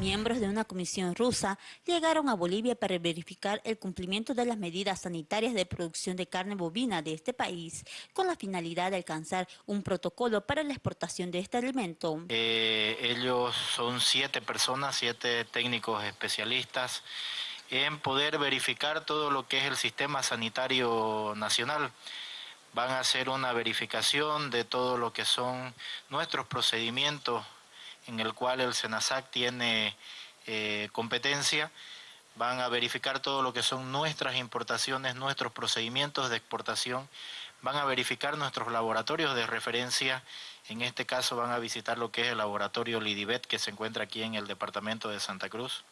Miembros de una comisión rusa llegaron a Bolivia para verificar el cumplimiento de las medidas sanitarias de producción de carne bovina de este país, con la finalidad de alcanzar un protocolo para la exportación de este alimento. Eh, ellos son siete personas, siete técnicos especialistas en poder verificar todo lo que es el sistema sanitario nacional van a hacer una verificación de todo lo que son nuestros procedimientos en el cual el SENASAC tiene eh, competencia, van a verificar todo lo que son nuestras importaciones, nuestros procedimientos de exportación, van a verificar nuestros laboratorios de referencia, en este caso van a visitar lo que es el laboratorio Lidibet que se encuentra aquí en el departamento de Santa Cruz.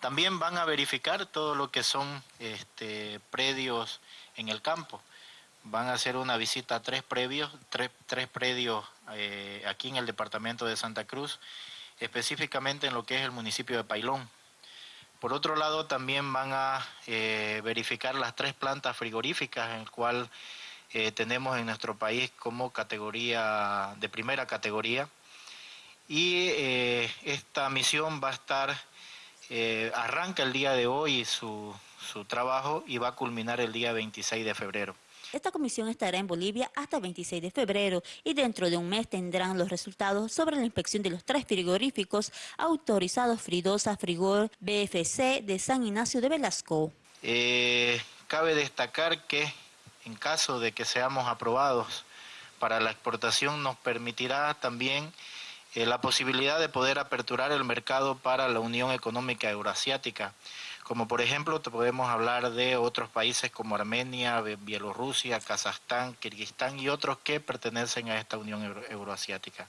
También van a verificar todo lo que son este, predios en el campo, van a hacer una visita a tres, previos, tres predios eh, aquí en el departamento de Santa Cruz, específicamente en lo que es el municipio de Pailón. Por otro lado, también van a eh, verificar las tres plantas frigoríficas en el cual eh, tenemos en nuestro país como categoría, de primera categoría. Y esta misión va a estar, arranca el día de hoy su, su trabajo y va a culminar el día 26 de febrero. Esta comisión estará en Bolivia hasta el 26 de febrero y dentro de un mes tendrán los resultados sobre la inspección de los tres frigoríficos autorizados Fridosa Frigor BFC de San Ignacio de Velasco. Eh, cabe destacar que en caso de que seamos aprobados para la exportación nos permitirá también eh, la posibilidad de poder aperturar el mercado para la Unión Económica Euroasiática, como por ejemplo te podemos hablar de otros países como Armenia, Bielorrusia, Kazajstán, Kirguistán y otros que pertenecen a esta Unión Euroasiática.